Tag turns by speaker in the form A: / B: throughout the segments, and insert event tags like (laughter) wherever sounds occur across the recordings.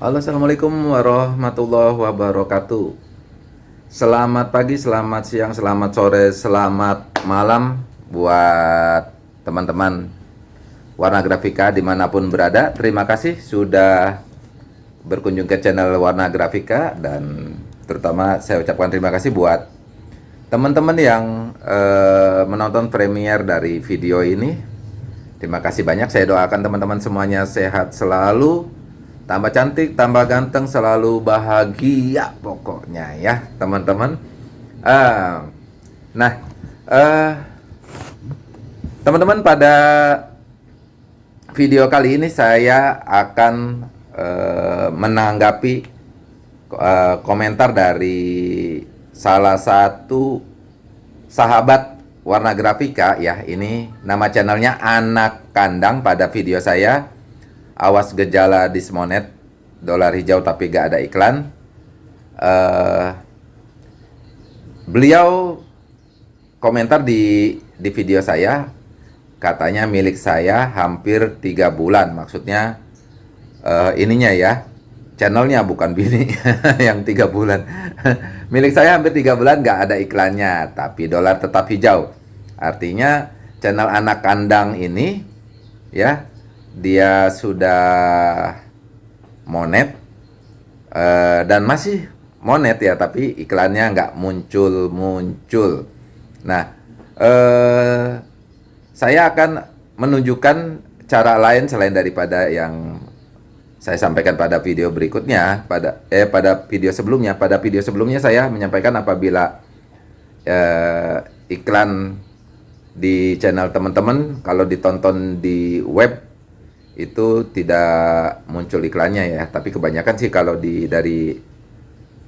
A: Halo Assalamualaikum warahmatullahi wabarakatuh. Selamat pagi, selamat siang, selamat sore, selamat malam Buat teman-teman Warna Grafika di mana pun berada. Terima kasih sudah berkunjung ke channel Warna Grafika Dan terutama saya ucapkan terima kasih buat teman-teman yang uh, menonton premier dari video ini. Terima kasih banyak, saya doakan teman-teman semuanya sehat selalu tambah cantik, tambah ganteng, selalu bahagia pokoknya ya teman-teman. Uh, nah, uh, teman-teman pada video kali ini saya akan uh, menanggapi uh, komentar dari salah satu sahabat warna grafika ya ini nama channelnya anak kandang pada video saya awas gejala dismonet dolar hijau tapi gak ada iklan. Uh, beliau komentar di di video saya katanya milik saya hampir tiga bulan. Maksudnya uh, ininya ya channelnya bukan bini (laughs) yang tiga bulan. (laughs) Milik saya hampir tiga bulan gak ada iklannya tapi dolar tetap hijau. Artinya channel anak kandang ini ya dia sudah monet uh, dan masih monet ya tapi iklannya nggak muncul muncul. Nah uh, saya akan menunjukkan cara lain selain daripada yang saya sampaikan pada video berikutnya pada eh pada video sebelumnya. Pada video sebelumnya saya menyampaikan apabila uh, iklan di channel teman-teman kalau ditonton di web itu tidak muncul iklannya ya. Tapi kebanyakan sih kalau di dari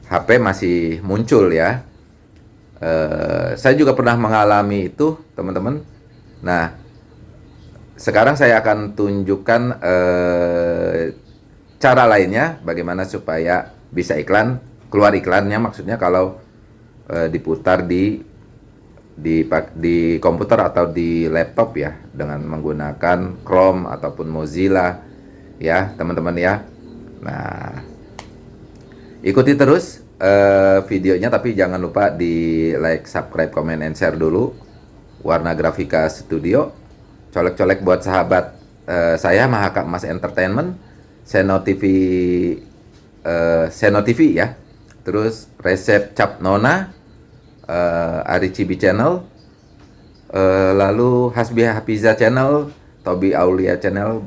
A: HP masih muncul ya. Uh, saya juga pernah mengalami itu teman-teman. Nah sekarang saya akan tunjukkan uh, cara lainnya bagaimana supaya bisa iklan keluar iklannya maksudnya kalau uh, diputar di di di komputer atau di laptop ya dengan menggunakan Chrome ataupun Mozilla ya teman-teman ya. Nah ikuti terus uh, videonya tapi jangan lupa di like subscribe comment and share dulu. Warna grafika studio colek-colek buat sahabat uh, saya Mahaka Mas Entertainment. Seno TV uh, Seno TV ya. Terus resep cap nona uh, Ari Cibi Channel, uh, lalu Hasbi Hafiza Channel, Tobi Aulia Channel,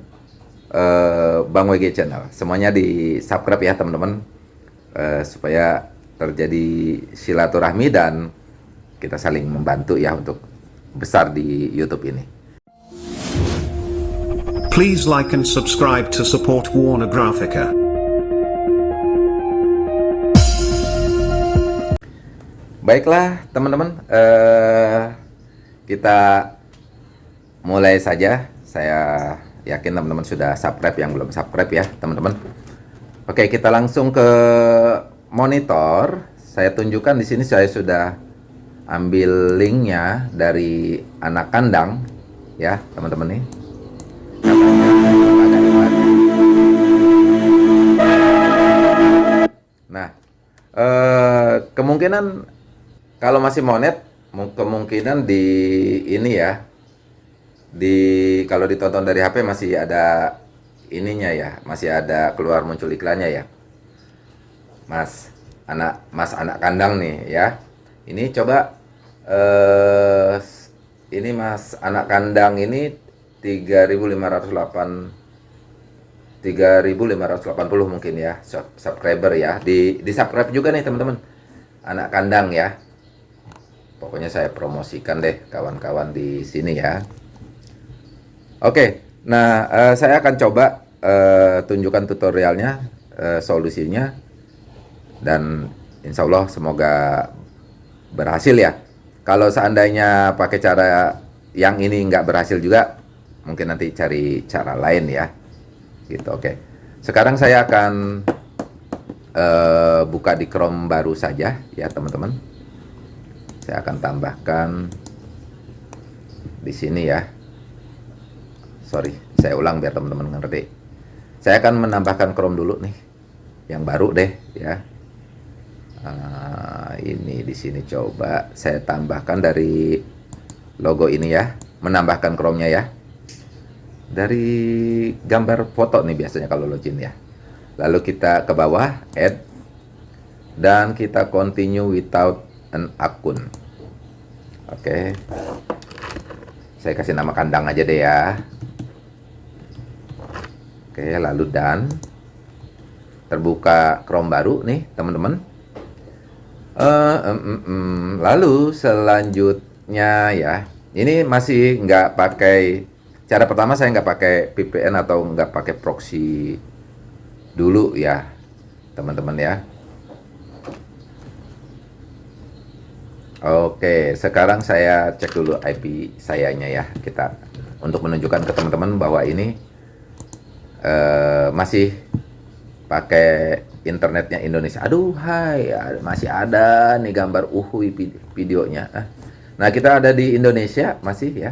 A: uh, Bang WG Channel. Semuanya di subscribe ya teman-teman, uh, supaya terjadi silaturahmi dan kita saling membantu ya untuk besar di YouTube ini.
B: Please like and subscribe to support Warner Graphica.
A: Baiklah teman-teman, uh, kita mulai saja. Saya yakin teman-teman sudah subscribe yang belum subscribe ya teman-teman. Oke kita langsung ke monitor. Saya tunjukkan di sini saya sudah ambil linknya dari anak kandang ya teman-teman nih. Nah, eh, kemungkinan kalau masih monet kemungkinan di ini ya. Di kalau ditonton dari HP masih ada ininya ya masih ada keluar muncul iklannya ya. Mas anak Mas anak kandang nih ya. Ini coba eh ini Mas anak kandang ini 3508 3580 mungkin ya subscriber ya. Di di subscribe juga nih teman-teman. Anak kandang ya pokoknya saya promosikan deh kawan-kawan di sini ya. Oke nah uh, saya akan coba uh, tunjukkan tutorialnya uh, solusinya. Dan insya Allah semoga berhasil ya. Kalau seandainya pakai cara yang ini nggak berhasil juga mungkin nanti cari cara lain ya. Gitu oke. Sekarang saya akan uh, buka di Chrome baru saja ya teman-teman saya akan tambahkan di sini ya sorry saya ulang biar teman-teman ngerti saya akan menambahkan Chrome dulu nih yang baru deh ya. Ah, ini di sini coba saya tambahkan dari logo ini ya, menambahkan Chrome-nya ya. Dari gambar foto nih biasanya kalau login ya. Lalu kita ke bawah add dan kita continue without an akun. Oke. Saya kasih nama kandang aja deh ya. Oke, lalu dan terbuka Chrome baru nih, teman-teman. Uh, um, um, um. Lalu selanjutnya ya, ini masih nggak pakai cara pertama saya nggak pakai VPN atau nggak pakai proxy dulu ya, teman-teman ya. Oke, sekarang saya cek dulu IP sayanya ya kita untuk menunjukkan ke teman-teman bahwa ini uh, masih pakai internetnya Indonesia. Aduh, hai, masih ada nih gambar uhui videonya. Ah. Nah, kita ada di Indonesia masih ya.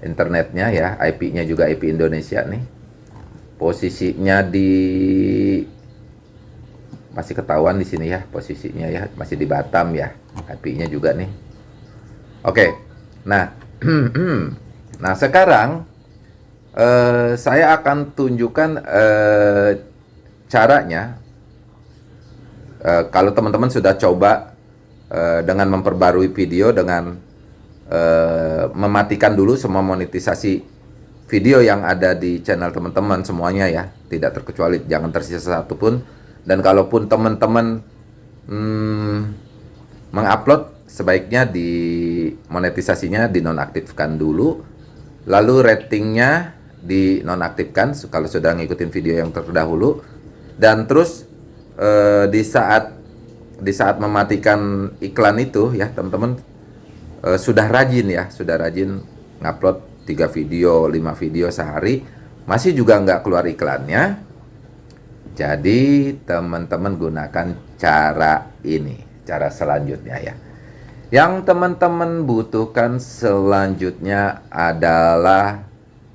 A: Internetnya ya, IP-nya juga IP Indonesia nih. Posisinya di masih ketahuan di sini ya posisinya ya, masih di Batam ya. IP-nya juga nih. Oke. Nah, (clears throat) nah sekarang uh, saya akan tunjukkan uh, caranya uh, kalau teman-teman sudah coba uh, dengan memperbarui video dengan uh, mematikan dulu semua monetisasi video yang ada di channel teman-teman semuanya ya tidak terkecuali jangan tersisa satu pun dan kalaupun teman-teman hmm, mengupload sebaiknya di monetisasinya dinonaktifkan dulu. Lalu ratingnya dinonaktifkan kalau sudah ngikutin video yang terdahulu. Dan terus eh, di saat di saat mematikan iklan itu ya teman-teman eh, sudah rajin ya sudah rajin ngupload tiga video lima video sehari. Masih juga nggak keluar iklannya jadi teman-teman gunakan cara ini cara selanjutnya ya yang teman-teman butuhkan selanjutnya adalah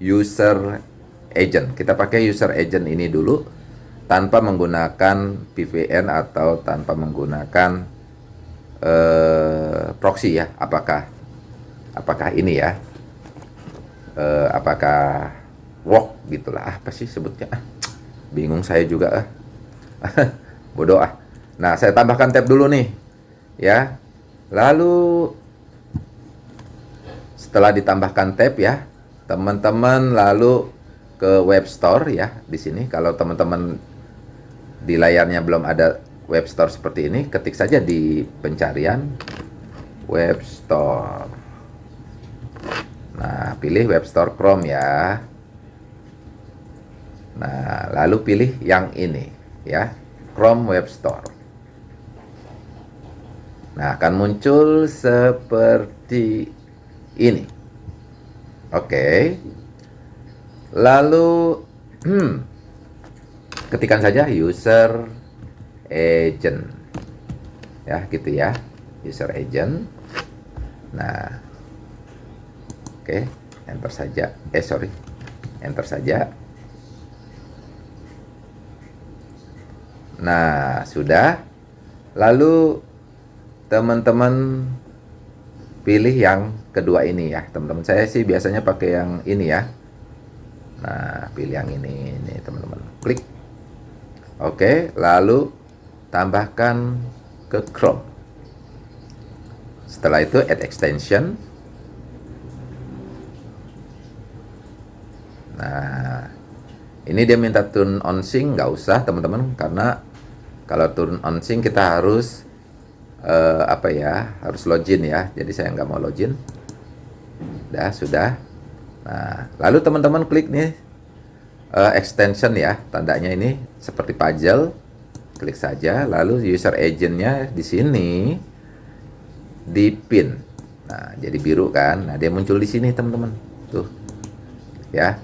A: user agent. Kita pakai user agent ini dulu tanpa menggunakan VPN atau tanpa menggunakan uh, proxy ya. Apakah apakah ini ya? Uh, apakah walk gitulah apa sih sebutnya? Bingung saya juga ah. (laughs) Bodoh ah. Nah, saya tambahkan tab dulu nih. Ya. Lalu setelah ditambahkan tab ya, teman-teman lalu ke web store ya di sini kalau teman-teman di layarnya belum ada web store seperti ini ketik saja di pencarian web store nah pilih web store Chrome ya nah lalu pilih yang ini ya Chrome web store nah akan muncul seperti ini Oke. Lalu hmm, ketikkan saja user agent. Ya, gitu ya. User agent. Nah. Oke, enter saja. Eh, sorry. Enter saja. Nah, sudah. Lalu teman-teman pilih yang kedua ini ya. Teman-teman saya sih biasanya pakai yang ini ya. Nah pilih yang ini ini teman-teman. Klik. Oke lalu tambahkan ke Chrome. Setelah itu add extension. Nah ini dia minta turn on sync nggak usah teman-teman karena kalau turn on sync kita harus uh, apa ya harus login ya. Jadi saya nggak mau login. Dah sudah. Nah lalu teman-teman klik nih uh, extension ya tandanya ini seperti puzzle. Klik saja lalu user agentnya di sini di pin. Nah jadi biru kan? Nah dia muncul di sini teman-teman. Tuh ya.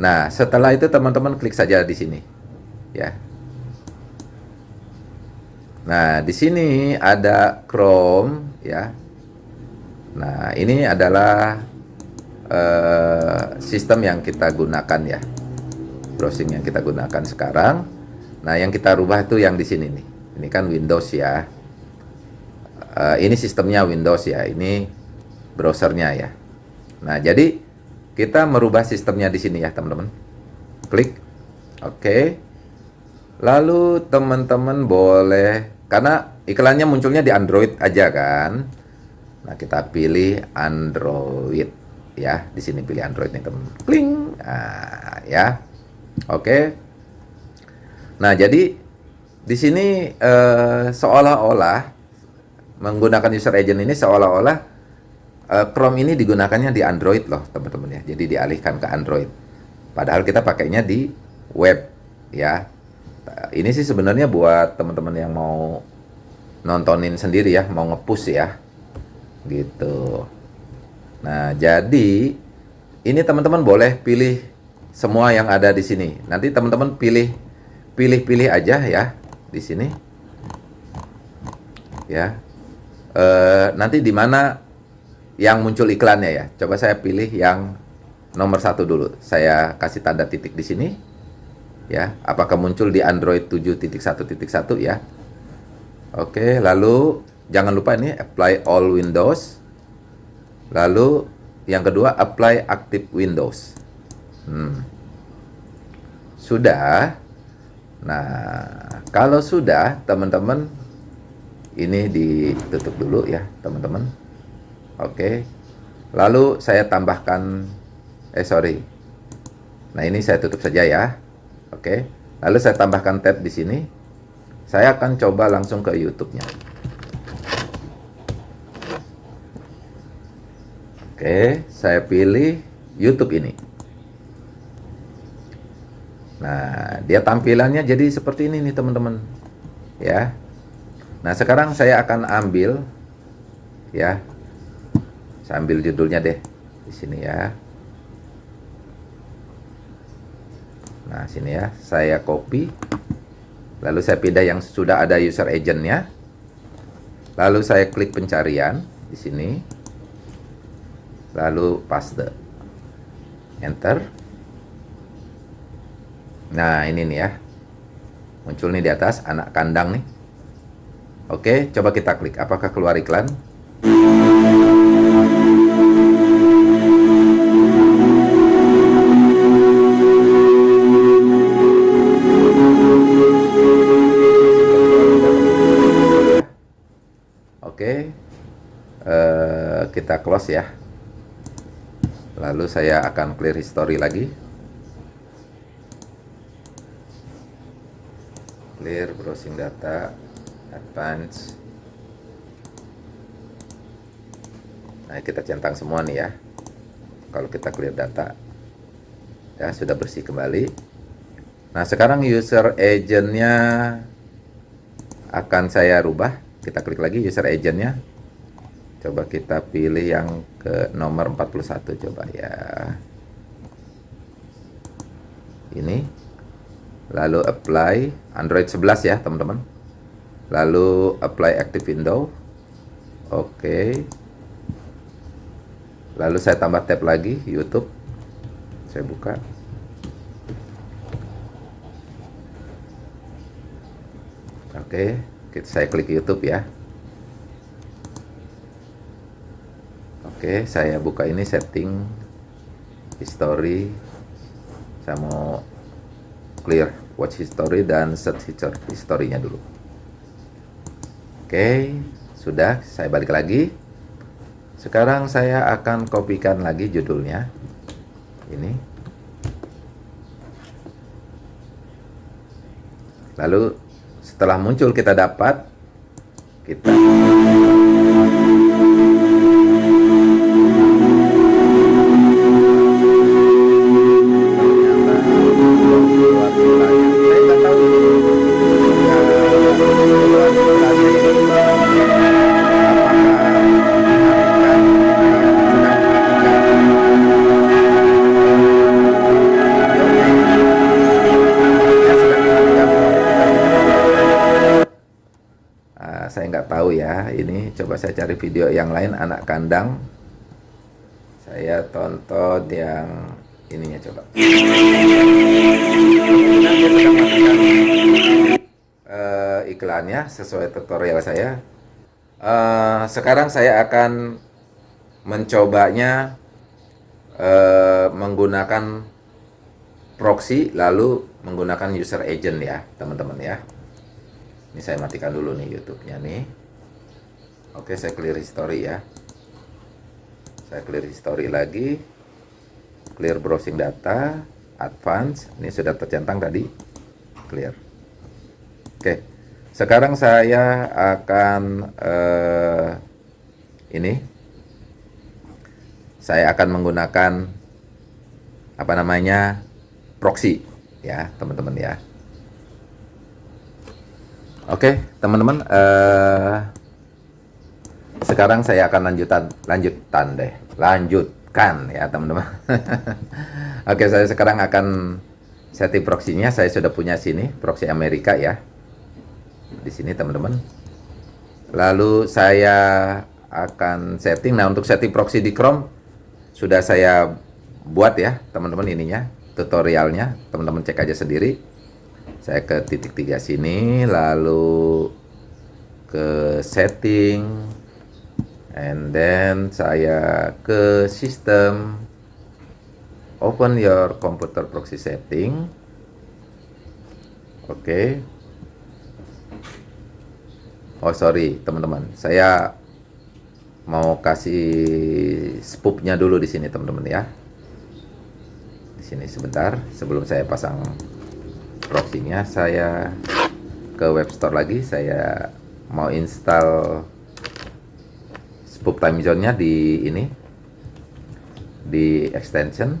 A: Nah setelah itu teman-teman klik saja di sini ya Nah, di sini ada Chrome ya. Nah, ini adalah uh, sistem yang kita gunakan ya. Browsing yang kita gunakan sekarang. Nah, yang kita rubah itu yang di sini nih. Ini kan Windows ya. Uh, ini sistemnya Windows ya. Ini browsernya ya. Nah, jadi kita merubah sistemnya di sini ya, teman-teman. Klik. Oke. Lalu teman-teman boleh karena iklannya munculnya di Android aja kan. Nah, kita pilih Android ya. Di sini pilih Android nih, teman. Kling. Nah, ya. Oke. Nah, jadi di sini eh, seolah-olah menggunakan user agent ini seolah-olah eh, Chrome ini digunakannya di Android loh, teman-teman ya. Jadi dialihkan ke Android. Padahal kita pakainya di web ya. Ini sih sebenarnya buat teman-teman yang mau nontonin sendiri ya, mau ngepush ya. Gitu. Nah jadi ini teman-teman boleh pilih semua yang ada di sini. Nanti teman-teman pilih pilih-pilih aja ya di sini. Ya. E, nanti di mana yang muncul iklannya ya. Coba saya pilih yang nomor satu dulu. Saya kasih tanda titik di sini ya apakah muncul di Android 7.1.1 ya Oke lalu jangan lupa ini apply all Windows. Lalu yang kedua apply active Windows. Hmm. Sudah. Nah, kalau sudah teman-teman ini ditutup dulu ya, teman-teman. Oke. Lalu saya tambahkan eh sorry. Nah, ini saya tutup saja ya. Oke. Lalu saya tambahkan tab di sini. Saya akan coba langsung ke YouTube-nya. Oke, saya pilih YouTube ini. Nah, dia tampilannya jadi seperti ini nih teman-teman. Ya. Nah, sekarang saya akan ambil ya. Saya ambil judulnya deh di sini ya. Nah, sini ya. Saya copy. Lalu saya pindah yang sudah ada user agentnya. Lalu saya klik pencarian di sini. Lalu paste. Enter. Nah ini nih ya. Muncul nih di atas anak kandang nih. Oke coba kita klik. Apakah keluar iklan close ya. Lalu saya akan clear history lagi. Clear browsing data advance. Nah kita centang semua nih ya. Kalau kita clear data ya sudah bersih kembali. Nah sekarang user agentnya akan saya rubah. Kita klik lagi user agentnya coba kita pilih yang ke nomor 41 coba ya. Ini. Lalu apply Android 11 ya teman-teman. Lalu apply active window. Oke. Lalu saya tambah tab lagi YouTube. Saya buka. Oke saya klik YouTube ya Oke, saya buka ini setting history. Saya mau clear watch history dan set history-nya dulu. Oke, sudah saya balik lagi. Sekarang saya akan kopikan lagi judulnya. Ini. Lalu setelah muncul kita dapat kita ini coba saya cari video yang lain anak kandang saya tonton yang ininya coba iklannya sesuai tutorial saya. Eh, sekarang saya akan mencobanya eh, menggunakan proxy lalu menggunakan user agent ya teman-teman ya. Ini saya matikan dulu nih YouTube-nya nih. Oke, saya clear history ya. Saya clear history lagi. Clear browsing data, advance. Ini sudah tercentang tadi. Clear. Oke. Sekarang saya akan eh, ini saya akan menggunakan apa namanya proxy ya teman-teman ya. Oke teman-teman eh, sekarang saya akan lanjutan lanjutan deh lanjutkan ya teman-teman. (laughs) Oke saya sekarang akan setting proxy-nya saya sudah punya sini proxy Amerika ya di sini teman-teman. Lalu saya akan setting. Nah untuk setting proxy di Chrome sudah saya buat ya teman-teman ininya tutorialnya. Teman-teman cek aja sendiri. Saya ke titik tiga sini, lalu ke setting, and then saya ke sistem. Open your computer proxy setting. Oke, okay. Oh sorry teman-teman, saya mau kasih spoopnya dulu di sini teman-teman ya. Di sini sebentar sebelum saya pasang proxy-nya, saya ke web store lagi. Saya mau install spoop time zone-nya di ini di extension.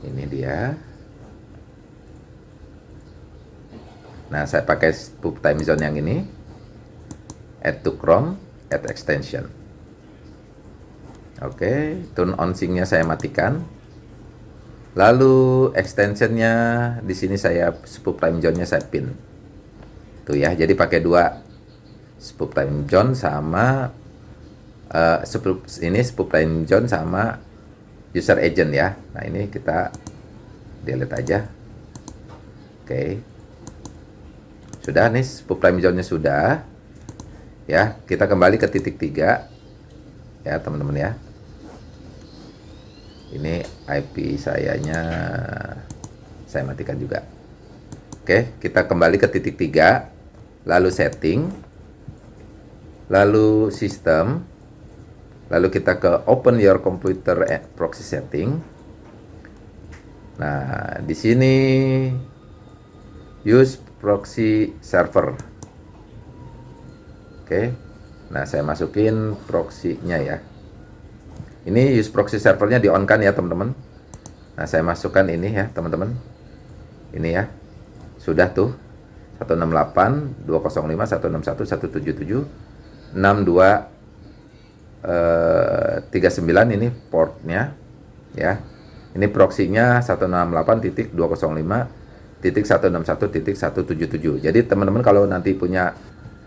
A: Ini dia. Nah, saya pakai spoop time zone yang ini. Add to Chrome, add extension. Oke, okay, turn on sync-nya saya matikan. Lalu extensionnya di sini saya spoop time zone-nya saya pin. Tuh ya, jadi pakai dua spoop time zone sama uh, spoop, ini spoop time zone sama user agent ya. Nah, ini kita delete aja. Oke. Okay. Sudah nih spoop time zone-nya sudah. Ya, kita kembali ke titik tiga. Ya, teman-teman ya. Ini IP sayanya saya matikan juga. Oke, kita kembali ke titik tiga, lalu setting, lalu sistem, lalu kita ke open your computer proxy setting. Nah, di sini use proxy server. Oke. Nah, saya masukin proxy-nya ya. Ini use proxy servernya di on kan ya, teman-teman. Nah, saya masukkan ini ya, teman-teman. Ini ya. Sudah tuh. 168 205 161 177 62 eh, 39 ini portnya ya. Ini proxy-nya 168.205 titik 161 titik 177 jadi teman-teman kalau nanti punya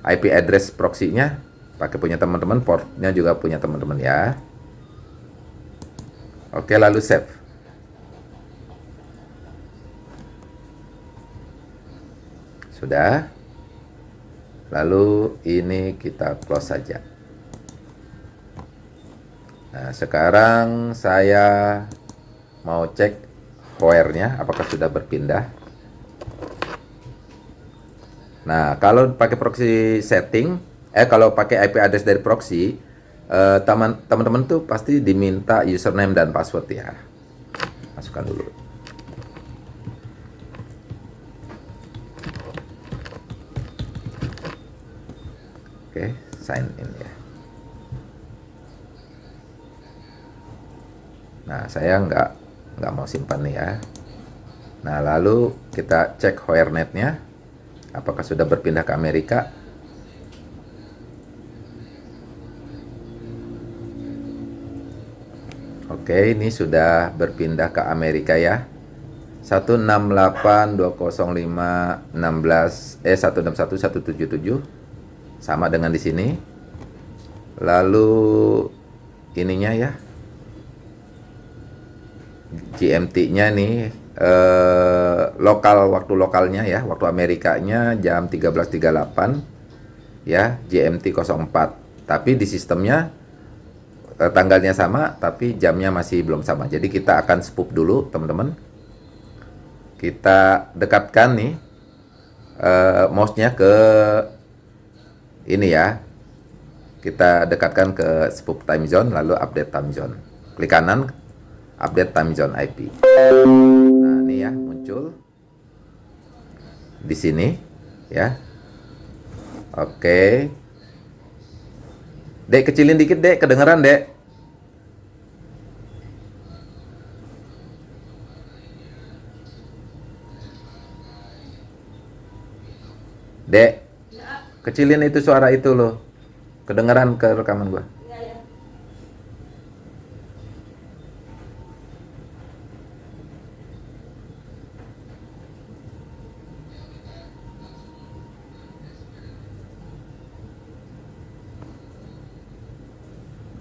A: IP address proxy-nya pakai punya teman-teman portnya juga punya teman-teman ya. Oke lalu save sudah lalu ini kita close saja nah sekarang saya mau cek wire-nya apakah sudah berpindah Nah, kalau pakai proxy setting, eh kalau pakai IP address dari proxy, eh, teman-teman tuh pasti diminta username dan password ya. Masukkan dulu. Oke, sign in ya. Nah, saya nggak nggak mau simpan nih ya. Nah, lalu kita cek WireNet-nya. Apakah sudah berpindah ke Amerika? Oke, ini sudah berpindah ke Amerika ya. 168.205.16 eh 161.177 sama dengan di sini. Lalu ininya ya. GMT-nya nih eh, lokal waktu lokalnya ya, waktu Amerikanya jam 13.38 ya, GMT 04. Tapi di sistemnya eh, tanggalnya sama, tapi jamnya masih belum sama. Jadi kita akan spoop dulu, teman-teman. Kita dekatkan nih eh, mouse-nya ke ini ya. Kita dekatkan ke spoop time zone, lalu update time zone. Klik kanan, update time zone IP. Nah, ini ya muncul di sini ya. Oke. Dek kecilin dikit, Dek, kedengeran, Dek. Dek, kecilin itu suara itu loh. Kedengeran ke rekaman gua.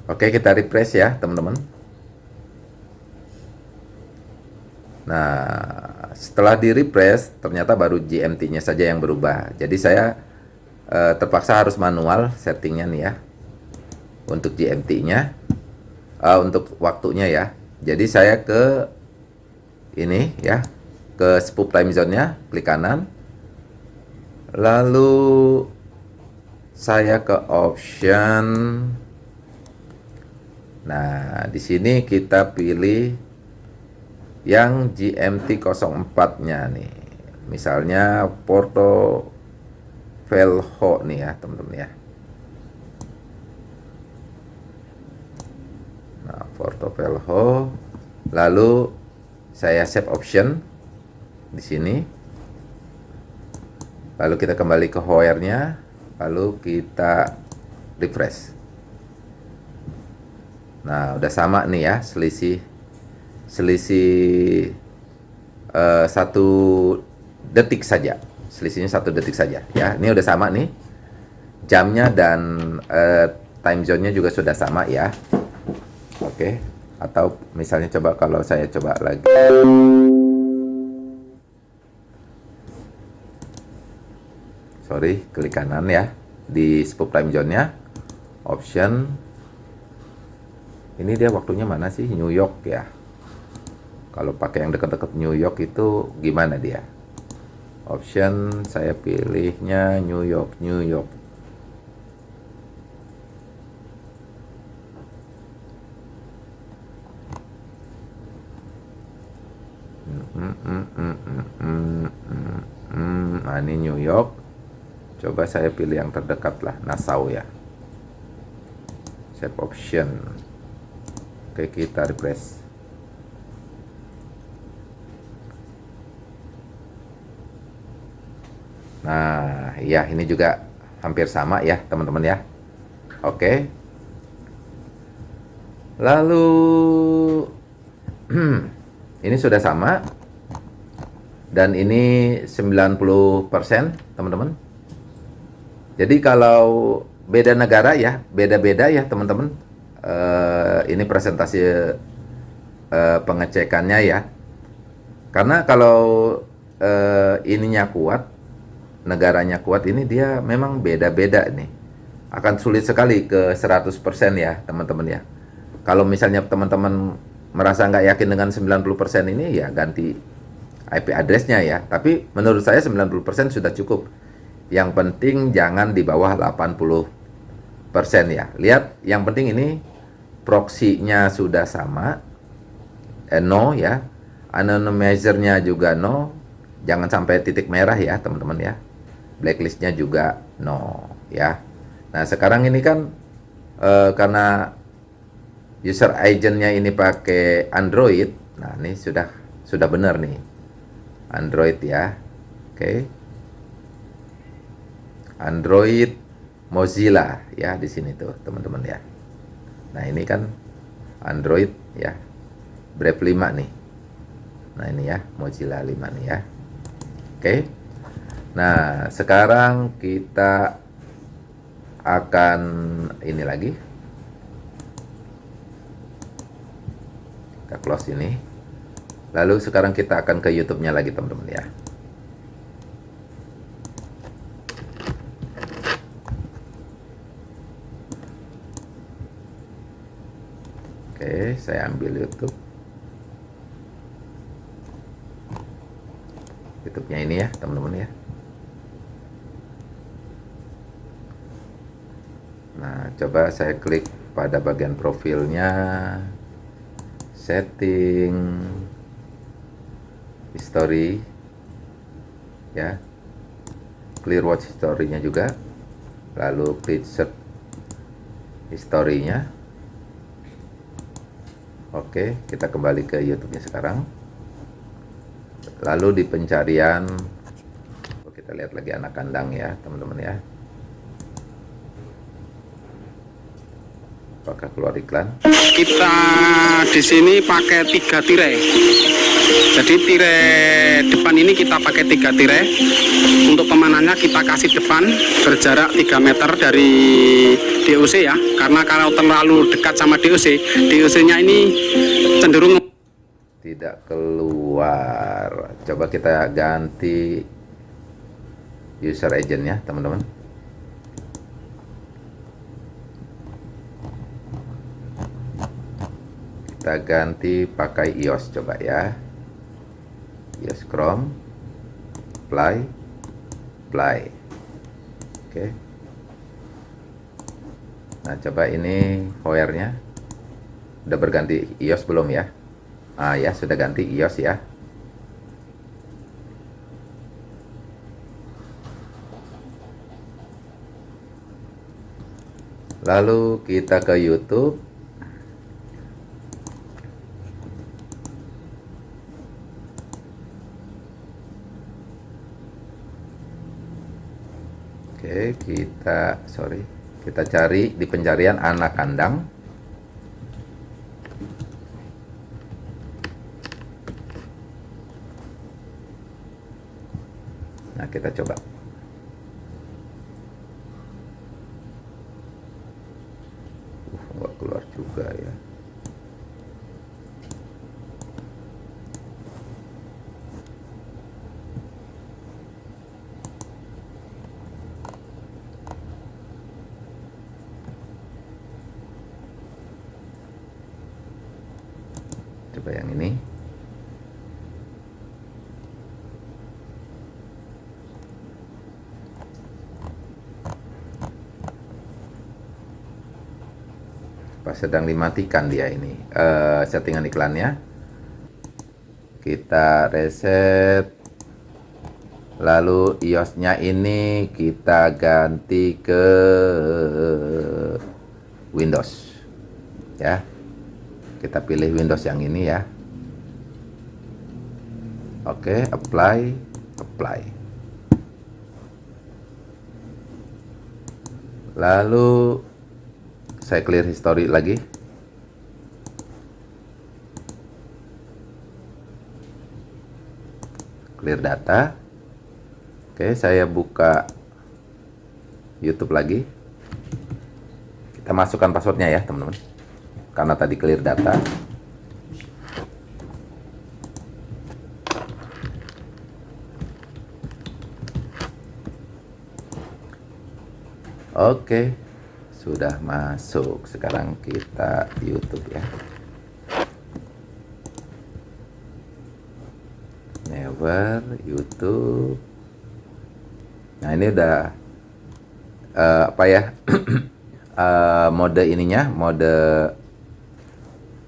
A: Oke, kita refresh ya, teman-teman. Nah, setelah di refresh, ternyata baru GMT-nya saja yang berubah. Jadi saya eh, terpaksa harus manual settingnya nih ya, untuk GMT-nya, eh, untuk waktunya ya. Jadi saya ke ini ya, ke spoop time zone-nya, klik kanan, lalu saya ke option. Nah, di sini kita pilih yang GMT 04-nya nih. Misalnya Porto Velho nih ya, teman-teman ya. Nah, Porto Velho. Lalu saya save option di sini. Lalu kita kembali ke Hoer-nya, lalu kita refresh. Nah, udah sama nih ya, selisih selisih uh, satu detik saja. Selisihnya satu detik saja ya. Ini udah sama nih. Jamnya dan uh, time zone-nya juga sudah sama ya. Oke. Atau misalnya coba kalau saya coba lagi. Sorry, klik kanan ya di spoop time zone-nya. Option ini dia waktunya mana sih New York ya kalau pakai yang dekat-dekat New York itu gimana dia option saya pilihnya New York New York. Nah ini New York. Coba saya pilih yang terdekat lah Nassau ya. Save option. Oke, kita refresh. Nah, ya ini juga hampir sama ya, teman-teman ya. Oke. Lalu (clears throat) ini sudah sama dan ini 90%, teman-teman. Jadi kalau beda negara ya, beda-beda ya, teman-teman uh, ini presentasi uh, pengecekannya ya. Karena kalau uh, ininya kuat, negaranya kuat ini dia memang beda-beda nih. Akan sulit sekali ke 100% ya, teman-teman ya. Kalau misalnya teman-teman merasa nggak yakin dengan 90% ini ya ganti IP addressnya ya. Tapi menurut saya 90% sudah cukup. Yang penting jangan di bawah 80 persen ya. Lihat, yang penting ini proxy-nya sudah sama, eh, no ya, anonymizer-nya juga no, jangan sampai titik merah ya teman-teman ya. Blacklist-nya juga no ya. Nah sekarang ini kan eh, karena user agent-nya ini pakai Android, nah ini sudah sudah benar nih Android ya, oke. Okay. Android Mozilla ya di sini tuh teman-teman ya. Nah ini kan Android ya Brave 5 nih. Nah ini ya Mozilla 5 nih ya. Oke. Nah sekarang kita akan ini lagi. Kita close ini. Lalu sekarang kita akan ke YouTube-nya lagi teman-teman ya. Oke, saya ambil YouTube. YouTube-nya ini ya, teman-teman ya. Nah, coba saya klik pada bagian profilnya, setting, history, ya, clear watch history-nya juga, lalu klik search history-nya. Oke, kita kembali ke YouTube-nya sekarang. Lalu di pencarian, kita lihat lagi anak kandang ya, teman-teman ya. Apakah keluar iklan?
C: Kita di sini pakai tiga tirai. Jadi tirai depan ini kita pakai tiga tirai. Untuk pemanannya kita kasih depan berjarak 3 meter dari DOC ya. Karena kalau terlalu dekat sama DOC, DOC-nya ini cenderung
A: Tidak keluar. Coba kita ganti user agent ya, teman-teman. Kita ganti pakai iOS coba ya. iOS Chrome. Apply. Apply. Oke. Nah, coba ini Hoyer-nya. Udah berganti iOS belum ya? Ah ya, sudah ganti iOS ya. Lalu kita ke YouTube. Oke, kita sorry, kita cari di pencarian anak kandang. Nah, kita coba. Uh, nggak keluar juga ya. Coba yang ini. Pas sedang dimatikan dia ini eh, settingan iklannya. Kita reset. Lalu iOS-nya ini kita ganti ke Windows. Ya. Kita pilih Windows yang ini ya. Oke, apply, apply. Lalu saya clear history lagi. Clear data. Oke, saya buka YouTube lagi. Kita masukkan passwordnya ya, teman-teman. Karena tadi clear data. Oke, sudah masuk. Sekarang kita YouTube ya. Never YouTube. Nah ini udah eh, apa ya? (clears throat) Eh, mode ininya, mode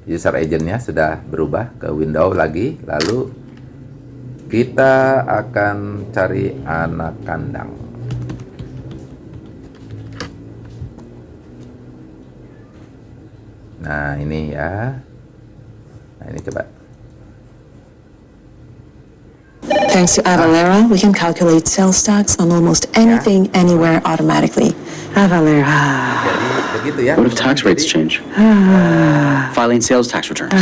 A: user agentnya sudah berubah ke window lagi. Lalu kita akan cari anak kandang. Nah, ini ya. Nah, ini coba.
D: Thanks to Avalera, we can calculate sales tax on almost anything, anywhere automatically. Avalera.
A: Jadi begitu ya.
E: What if tax rates change? Filing sales tax returns.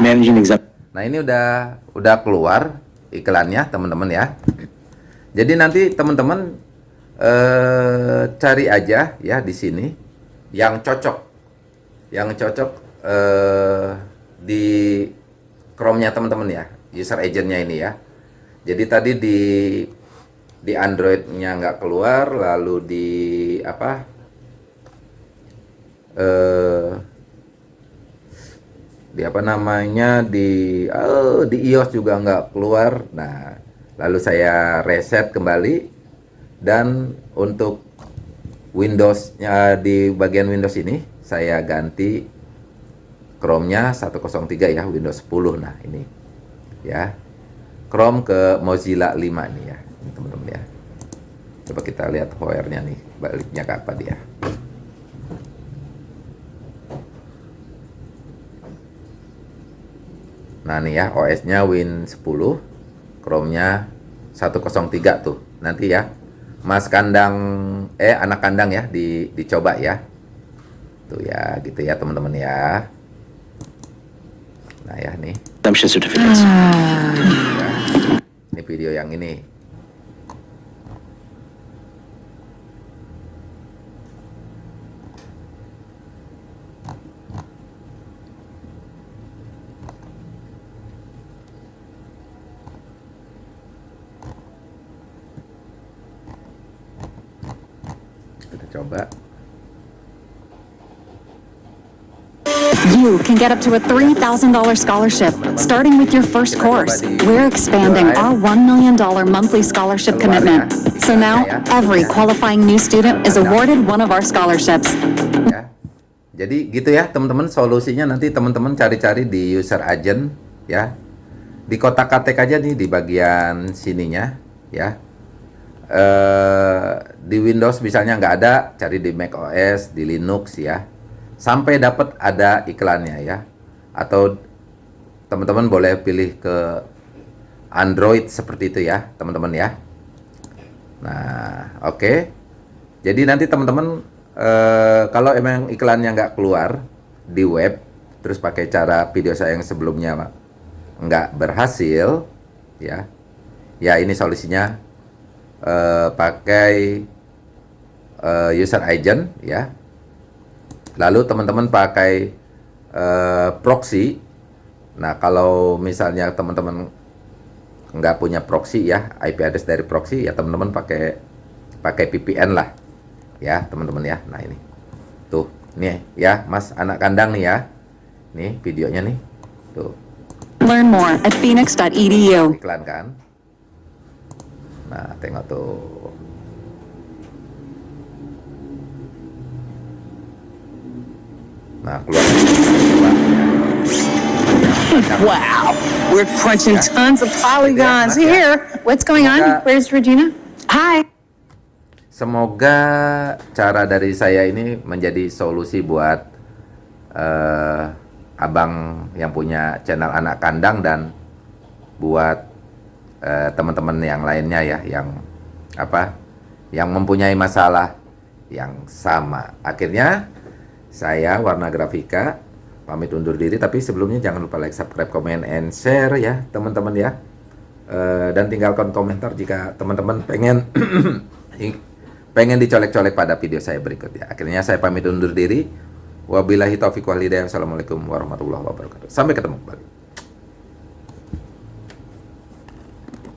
E: Managing exempt.
A: Nah, ini udah udah keluar iklannya, teman-teman ya. Jadi nanti teman-teman eh, cari aja ya di sini yang cocok. Yang cocok eh, di Chrome-nya teman-teman ya, user agent-nya ini ya. Jadi tadi di di Android-nya nggak keluar, lalu di apa? Eh, di apa namanya di oh, di iOS juga nggak keluar. Nah, lalu saya reset kembali dan untuk Windows-nya di bagian Windows ini saya ganti Chrome-nya 103 ya, Windows 10. Nah, ini ya. Chrome ke Mozilla 5 nih ya, teman-teman ya. Coba kita lihat HR-nya nih, baliknya ke apa dia. Nah, nih ya, OS-nya Win 10, Chrome-nya 103 tuh. Nanti ya, Mas kandang eh anak kandang ya di dicoba ya. Tuh ya, gitu ya teman-teman ya. Nah, ya nih. Ya. Ini video yang ini. Kita coba.
F: Can get up to a $3,000 scholarship starting with your first course. We're expanding our $1 million monthly scholarship commitment. So now, every qualifying new student is awarded one of our scholarships.
A: ya. Jadi gitu ya teman-teman solusinya nanti teman-teman cari-cari di user agent ya. Di kotak ketik aja nih di bagian sininya ya. Eh di Windows misalnya nggak ada, cari di Mac OS, di Linux ya. Sampai dapat ada iklannya ya. Atau teman-teman boleh pilih ke Android seperti itu ya, teman-teman ya. Nah, oke. Jadi nanti teman-teman eh, kalau emang iklannya nggak keluar di web, terus pakai cara video saya yang sebelumnya nggak berhasil, ya, ya ini solusinya eh, pakai eh, user agent, ya. Lalu teman-teman pakai eh, proxy. Nah kalau misalnya teman-teman nggak punya proxy ya IP address dari proxy ya teman-teman pakai pakai VPN lah. Ya teman-teman ya. Nah ini. Tuh nih ya mas anak kandang nih ya. Nih videonya nih. Tuh.
F: Learn more at phoenix.edu.
A: iklan kan nah tengok tuh nah keluar
G: Wow, we're crunching tons of polygons
A: Yeah, yeah.
G: here. What's going on? Where's Regina? Hi.
A: Semoga cara dari saya ini menjadi solusi buat eh, abang yang punya channel anak kandang dan buat eh, teman-teman yang lainnya ya yang apa yang mempunyai masalah yang sama. Akhirnya saya Warna Grafika pamit undur diri tapi sebelumnya jangan lupa like, subscribe, comment, and share ya teman-teman ya. Eh, dan tinggalkan komentar jika teman-teman pengen (clears throat) pengen dicolek-colek pada video saya berikutnya. Akhirnya saya pamit undur diri. Wabillahi taufiq wal hidayah. Wassalamualaikum warahmatullahi wabarakatuh. Sampai ketemu kembali.